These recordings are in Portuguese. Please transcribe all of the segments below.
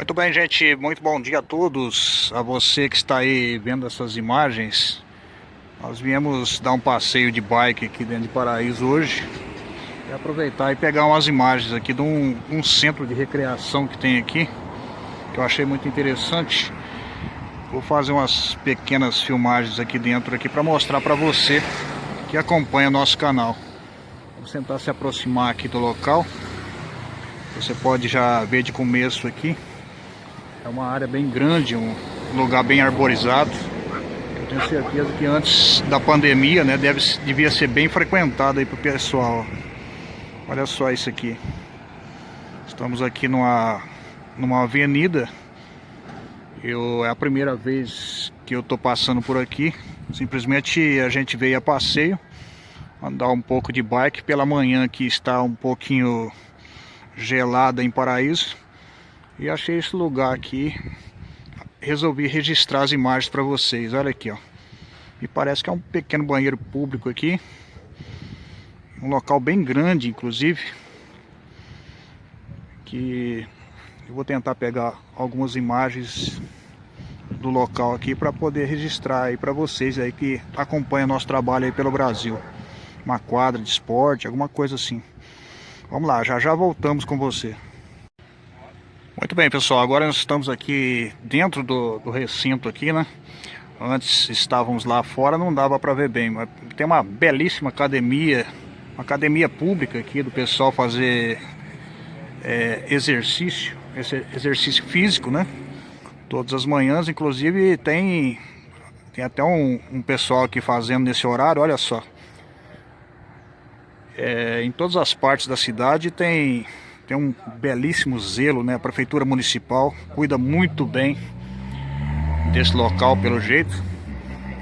Muito bem, gente. Muito bom dia a todos. A você que está aí vendo essas imagens. Nós viemos dar um passeio de bike aqui dentro de Paraíso hoje. E aproveitar e pegar umas imagens aqui de um, um centro de recreação que tem aqui. Que eu achei muito interessante. Vou fazer umas pequenas filmagens aqui dentro aqui para mostrar para você que acompanha nosso canal. Vamos tentar se aproximar aqui do local. Você pode já ver de começo aqui é uma área bem grande, um lugar bem arborizado. Eu tenho certeza que antes da pandemia, né, deve, devia ser bem frequentado aí pro pessoal. Olha só isso aqui. Estamos aqui numa, numa avenida. Eu, é a primeira vez que eu tô passando por aqui. Simplesmente a gente veio a passeio. Andar um pouco de bike pela manhã que está um pouquinho gelada em Paraíso. E achei esse lugar aqui. Resolvi registrar as imagens para vocês. Olha aqui, ó. Me parece que é um pequeno banheiro público aqui. Um local bem grande, inclusive. Que eu vou tentar pegar algumas imagens do local aqui para poder registrar aí para vocês aí que acompanham nosso trabalho aí pelo Brasil. Uma quadra de esporte, alguma coisa assim. Vamos lá, já já voltamos com você. Muito bem, pessoal. Agora nós estamos aqui dentro do, do recinto aqui, né? Antes estávamos lá fora, não dava para ver bem, mas tem uma belíssima academia, uma academia pública aqui do pessoal fazer é, exercício, exercício físico, né? Todas as manhãs, inclusive tem tem até um, um pessoal aqui fazendo nesse horário, olha só. É, em todas as partes da cidade tem tem um belíssimo zelo, né? A prefeitura municipal cuida muito bem desse local, pelo jeito.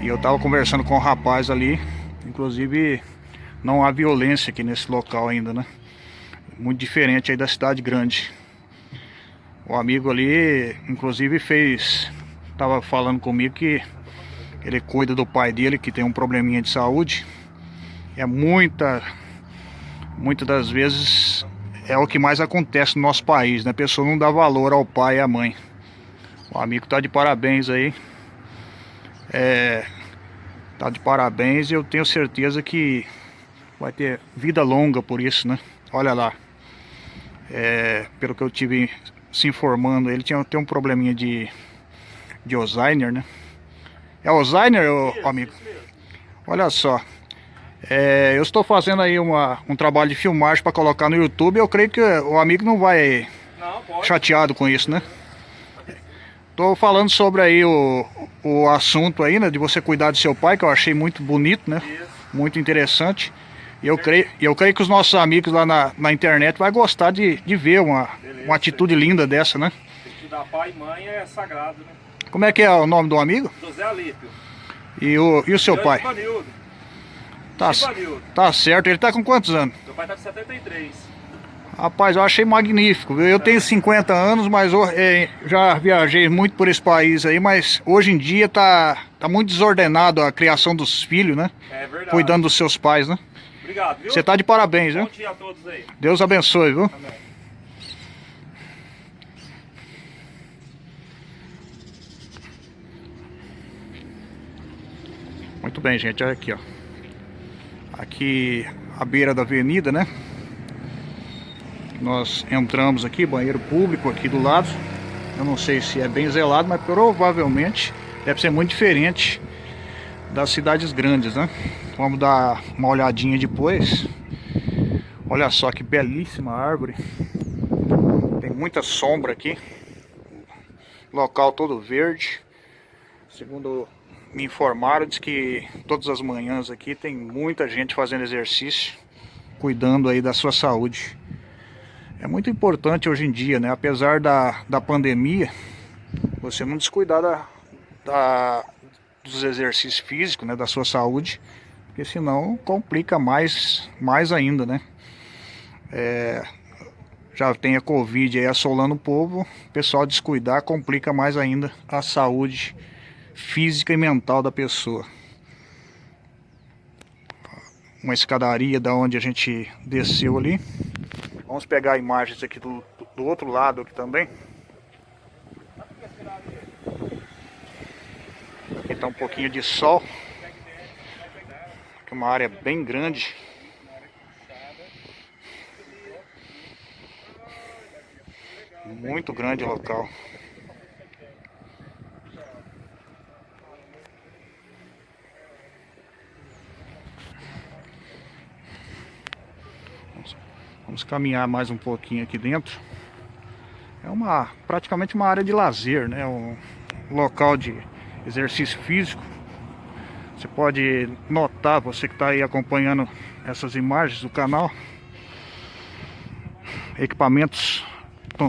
E eu tava conversando com o um rapaz ali, inclusive não há violência aqui nesse local ainda, né? Muito diferente aí da cidade grande. O amigo ali, inclusive, fez... Tava falando comigo que ele cuida do pai dele, que tem um probleminha de saúde. É muita... Muitas das vezes é o que mais acontece no nosso país, né? A pessoa não dá valor ao pai e à mãe. O amigo tá de parabéns aí. É, tá de parabéns e eu tenho certeza que vai ter vida longa por isso, né? Olha lá. É, pelo que eu tive se informando, ele tinha tem um probleminha de de Alzheimer, né? É Alzheimer, ô, amigo? Olha só. É, eu estou fazendo aí uma, um trabalho de filmagem para colocar no YouTube. Eu creio que o amigo não vai não, chateado com isso, né? Estou falando sobre aí o, o assunto aí, né? De você cuidar do seu pai, que eu achei muito bonito, né? Isso. Muito interessante. E eu creio, eu creio que os nossos amigos lá na, na internet vai gostar de, de ver uma, uma atitude linda dessa, né? Cuidar pai e mãe é sagrado, né? Como é que é o nome do amigo? José Alípio. E o, e o seu pai? Tá, tá certo. Ele tá com quantos anos? Meu pai tá com 73. Rapaz, eu achei magnífico. Eu tenho 50 anos, mas eu, é, já viajei muito por esse país aí, mas hoje em dia tá, tá muito desordenado a criação dos filhos, né? É verdade. Cuidando dos seus pais, né? Obrigado, viu? Você tá de parabéns, Bom viu? dia a todos aí. Deus abençoe, viu? Amém. Muito bem, gente. Olha aqui, ó aqui à beira da avenida, né? Nós entramos aqui, banheiro público aqui do lado. Eu não sei se é bem zelado, mas provavelmente deve ser muito diferente das cidades grandes, né? Vamos dar uma olhadinha depois. Olha só que belíssima árvore. Tem muita sombra aqui. Local todo verde. Segundo me informaram, diz que todas as manhãs aqui tem muita gente fazendo exercício, cuidando aí da sua saúde. É muito importante hoje em dia, né? Apesar da, da pandemia, você não descuidar da, da, dos exercícios físicos, né? Da sua saúde, porque senão complica mais, mais ainda, né? É, já tem a Covid aí assolando o povo, o pessoal descuidar complica mais ainda a saúde física e mental da pessoa. Uma escadaria da onde a gente desceu ali. Vamos pegar imagens aqui do, do outro lado aqui também. Aqui está um pouquinho de sol. Aqui uma área bem grande. Muito grande o local. Vamos caminhar mais um pouquinho aqui dentro. É uma praticamente uma área de lazer, né? Um local de exercício físico. Você pode notar, você que está aí acompanhando essas imagens do canal, equipamentos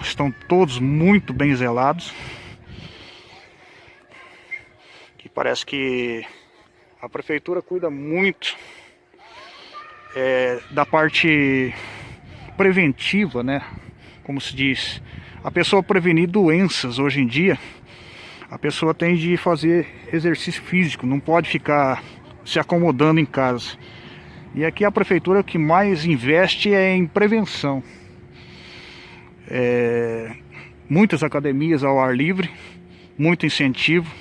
estão todos muito bem zelados. Que parece que a prefeitura cuida muito é, da parte preventiva, né? Como se diz, a pessoa prevenir doenças hoje em dia, a pessoa tem de fazer exercício físico, não pode ficar se acomodando em casa. E aqui a prefeitura que mais investe é em prevenção. É, muitas academias ao ar livre, muito incentivo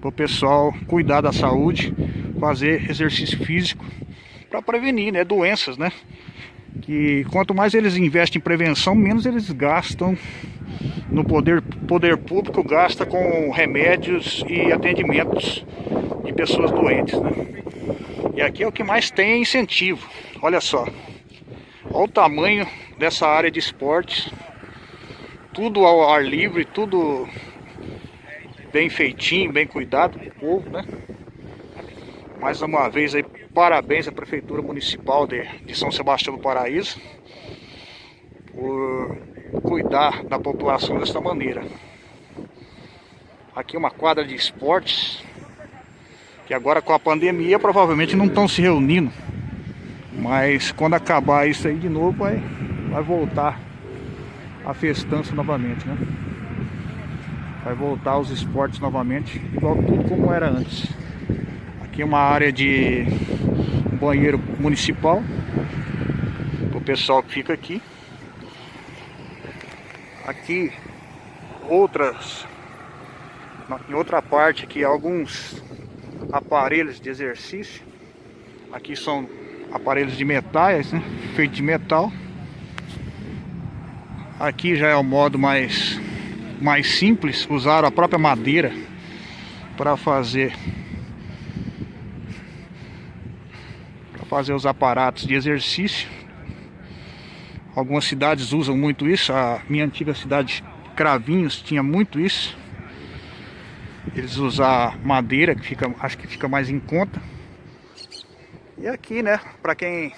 para o pessoal cuidar da saúde, fazer exercício físico para prevenir né, doenças, né? Que quanto mais eles investem em prevenção, menos eles gastam no poder, poder público, gasta com remédios e atendimentos de pessoas doentes, né? E aqui é o que mais tem incentivo. Olha só. Olha o tamanho dessa área de esportes tudo ao ar livre, tudo bem feitinho, bem cuidado pro povo, né? Mais uma vez aí, parabéns à Prefeitura Municipal de, de São Sebastião do Paraíso por cuidar da população desta maneira. Aqui uma quadra de esportes que agora com a pandemia provavelmente não estão se reunindo. Mas quando acabar isso aí de novo vai, vai voltar a festança novamente, né? Vai voltar os esportes novamente, igual tudo como era antes. Aqui é uma área de banheiro municipal, o pessoal que fica aqui. Aqui outras, em outra parte aqui alguns aparelhos de exercício. Aqui são aparelhos de metais, né? Feito de metal. Aqui já é o modo mais, mais simples, usar a própria madeira para fazer fazer os aparatos de exercício. Algumas cidades usam muito isso, a minha antiga cidade Cravinhos tinha muito isso. Eles usam madeira, que fica, acho que fica mais em conta. E aqui, né, para quem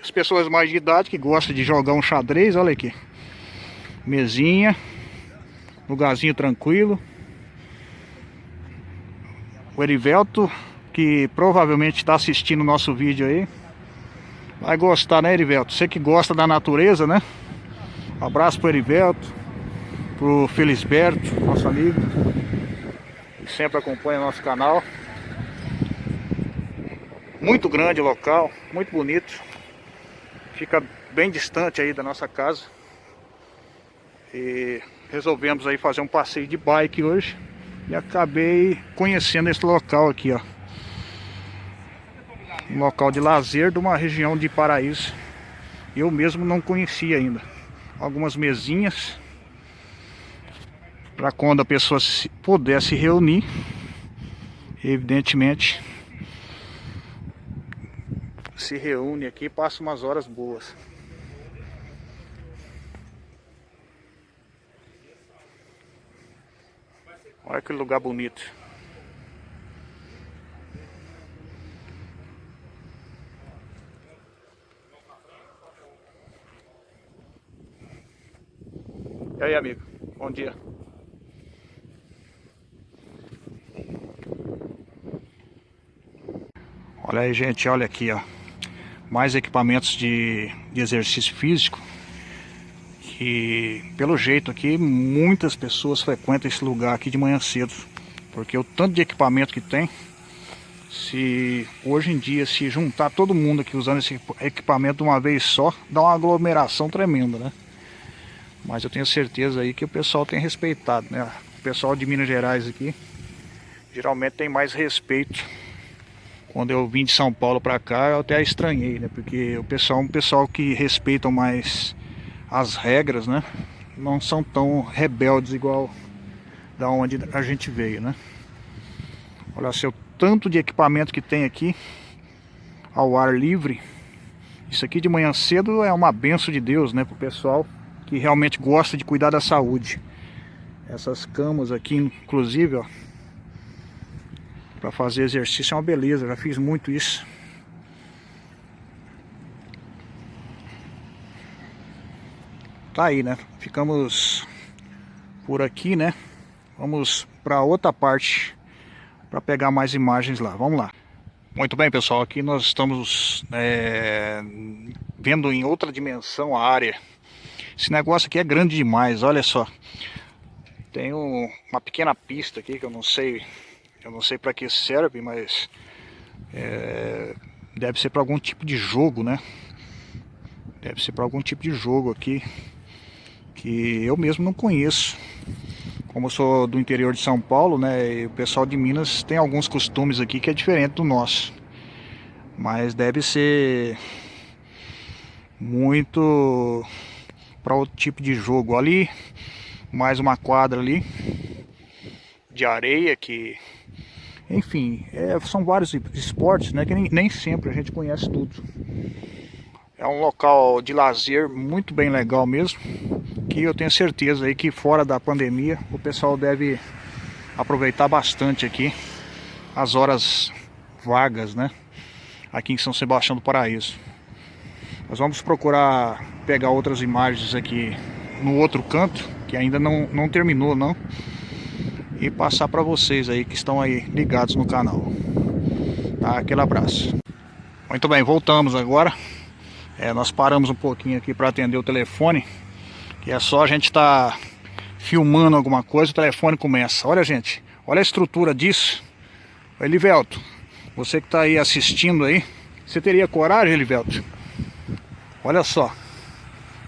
as pessoas mais de idade que gostam de jogar um xadrez, olha aqui mesinha, lugarzinho tranquilo. O Erivelto, que provavelmente está assistindo o nosso vídeo aí, vai gostar, né, Erivelto? Você que gosta da natureza, né? Um abraço pro Erivelto, pro Felisberto, nosso amigo, que sempre acompanha nosso canal. Muito grande o local, muito bonito. Fica bem distante aí da nossa casa. E resolvemos aí fazer um passeio de bike hoje. E acabei conhecendo esse local aqui, ó. Um local de lazer de uma região de Paraíso. Eu mesmo não conhecia ainda. Algumas mesinhas. Para quando a pessoa pudesse reunir. Evidentemente. Se reúne aqui e passa umas horas boas. Olha que lugar bonito. Aí, amigo? Bom dia. Olha aí, gente, olha aqui, ó. Mais equipamentos de, de exercício físico que pelo jeito aqui muitas pessoas frequentam esse lugar aqui de manhã cedo porque o tanto de equipamento que tem se hoje em dia se juntar todo mundo aqui usando esse equipamento de uma vez só dá uma aglomeração tremenda né mas eu tenho certeza aí que o pessoal tem respeitado né o pessoal de Minas Gerais aqui geralmente tem mais respeito. Quando eu vim de São Paulo para cá, eu até estranhei, né? Porque o pessoal é um pessoal que respeitam mais as regras, né? Não são tão rebeldes igual da onde a gente veio, né? Olha o tanto de equipamento que tem aqui ao ar livre. Isso aqui de manhã cedo é uma benção de Deus, né? Para o pessoal que realmente gosta de cuidar da saúde. Essas camas aqui, inclusive, ó, para fazer exercício é uma beleza. Já fiz muito isso. Tá aí, né? Ficamos por aqui, né? Vamos para outra parte para pegar mais imagens lá. Vamos lá. Muito bem, pessoal. Aqui nós estamos é, vendo em outra dimensão a área. Esse negócio aqui é grande demais, olha só. Tem um, uma pequena pista aqui que eu não sei, eu não sei para que serve, mas é, deve ser para algum tipo de jogo, né? Deve ser para algum tipo de jogo aqui que eu mesmo não conheço. Como eu sou do interior de São Paulo, né, e o pessoal de Minas tem alguns costumes aqui que é diferente do nosso. Mas deve ser muito para outro tipo de jogo ali, mais uma quadra ali de areia que enfim, é, são vários esportes, né, que nem, nem sempre a gente conhece tudo. É um local de lazer muito bem legal mesmo que eu tenho certeza aí que fora da pandemia o pessoal deve aproveitar bastante aqui as horas vagas, né? Aqui em São Sebastião do Paraíso. Nós vamos procurar pegar outras imagens aqui no outro canto, que ainda não, não terminou não, e passar para vocês aí que estão aí ligados no canal. Tá? Aquele abraço. Muito bem, voltamos agora. É, nós paramos um pouquinho aqui para atender o telefone e é só a gente estar tá filmando alguma coisa, o telefone começa. Olha, gente, olha a estrutura disso. Elivelto, você que está aí assistindo aí, você teria coragem, Elivelto? Olha só.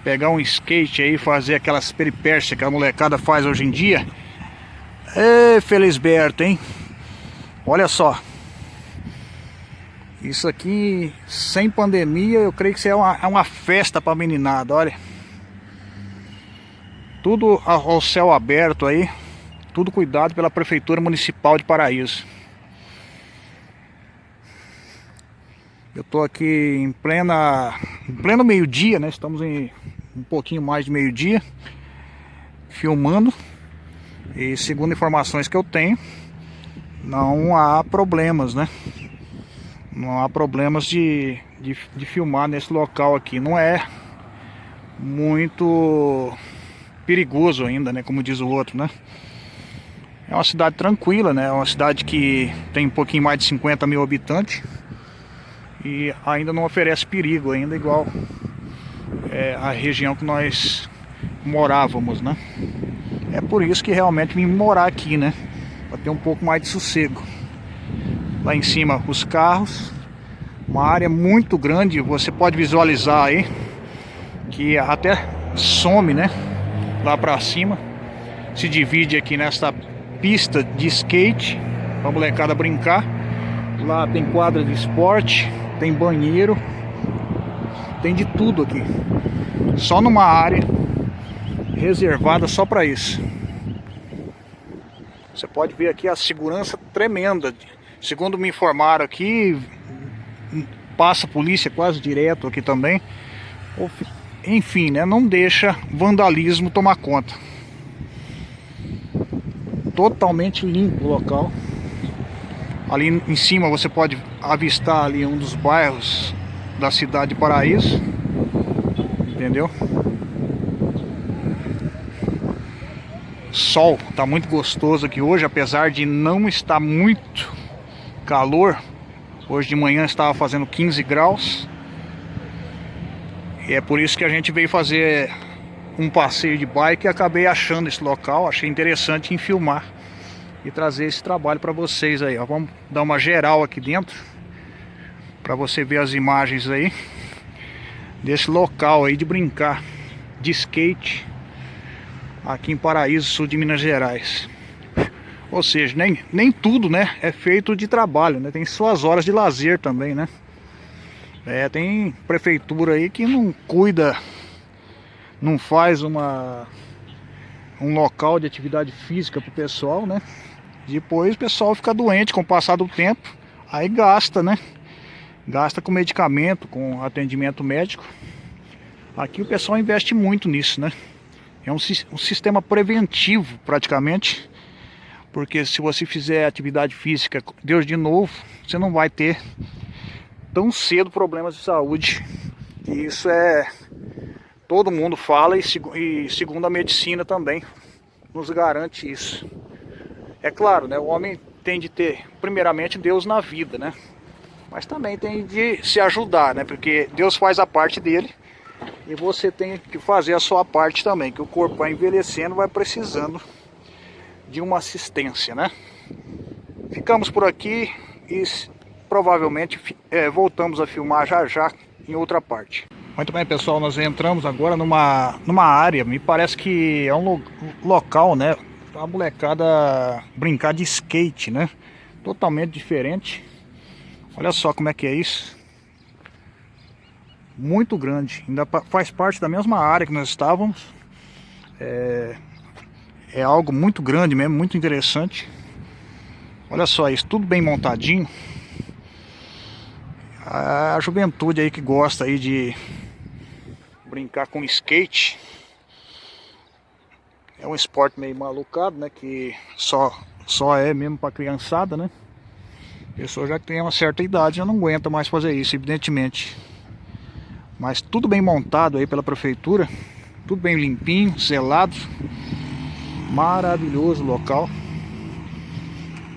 Pegar um skate aí, fazer aquelas peripécias que a molecada faz hoje em dia. Ê, Felisberto, hein? Olha só. Isso aqui, sem pandemia, eu creio que isso é uma, é uma festa pra meninada, olha. Tudo ao céu aberto aí, tudo cuidado pela Prefeitura Municipal de Paraíso. Eu tô aqui em plena, em pleno meio-dia, né? Estamos em um pouquinho mais de meio-dia, filmando. E segundo informações que eu tenho, não há problemas, né? Não há problemas de, de, de filmar nesse local aqui. Não é muito perigoso ainda, né? Como diz o outro, né? É uma cidade tranquila, né? É uma cidade que tem um pouquinho mais de 50 mil habitantes e ainda não oferece perigo ainda igual é, a região que nós morávamos, né? É por isso que realmente vim morar aqui, né? Para ter um pouco mais de sossego. Lá em cima os carros, uma área muito grande, você pode visualizar aí que até some, né? lá para cima. Se divide aqui nesta pista de skate para molecada brincar. Lá tem quadra de esporte, tem banheiro, tem de tudo aqui. Só numa área reservada só para isso. Você pode ver aqui a segurança tremenda. Segundo me informaram aqui, passa polícia quase direto aqui também enfim, né, não deixa vandalismo tomar conta. Totalmente limpo o local. Ali em cima você pode avistar ali um dos bairros da cidade de Paraíso. Entendeu? Sol, tá muito gostoso aqui hoje, apesar de não estar muito calor. Hoje de manhã estava fazendo 15 graus. E é por isso que a gente veio fazer um passeio de bike e acabei achando esse local, achei interessante em filmar e trazer esse trabalho para vocês aí, ó. Vamos dar uma geral aqui dentro para você ver as imagens aí desse local aí de brincar de skate aqui em Paraíso, sul de Minas Gerais. Ou seja, nem, nem tudo né, é feito de trabalho, né? Tem suas horas de lazer também, né? É, tem prefeitura aí que não cuida, não faz uma um local de atividade física para o pessoal, né? Depois o pessoal fica doente com o passar do tempo, aí gasta, né? Gasta com medicamento, com atendimento médico. Aqui o pessoal investe muito nisso, né? É um, um sistema preventivo praticamente porque se você fizer atividade física, Deus de novo, você não vai ter tão cedo problemas de saúde. E isso é todo mundo fala e, e segundo a medicina também nos garante isso. É claro, né, o homem tem de ter primeiramente Deus na vida, né? Mas também tem de se ajudar, né? Porque Deus faz a parte dele e você tem que fazer a sua parte também, que o corpo vai envelhecendo, vai precisando de uma assistência, né? Ficamos por aqui e provavelmente é, voltamos a filmar já já em outra parte. Muito bem pessoal, nós entramos agora numa, numa área, me parece que é um lo local, né? A molecada brincar de skate, né? Totalmente diferente. Olha só como é que é isso. Muito grande, ainda faz parte da mesma área que nós estávamos. É, é algo muito grande mesmo, muito interessante. Olha só isso, tudo bem montadinho. A juventude aí que gosta aí de brincar com skate. É um esporte meio malucado, né? Que só, só é mesmo para criançada, né? Pessoa já tem uma certa idade já não aguenta mais fazer isso, evidentemente. Mas tudo bem montado aí pela prefeitura. Tudo bem limpinho, selado. Maravilhoso local.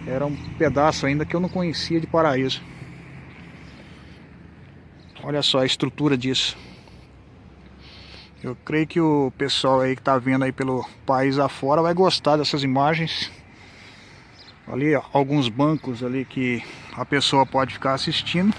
Era um pedaço ainda que eu não conhecia de Paraíso. Olha só a estrutura disso. Eu creio que o pessoal aí que tá vendo aí pelo país afora vai gostar dessas imagens. Ali, ó, alguns bancos ali que a pessoa pode ficar assistindo.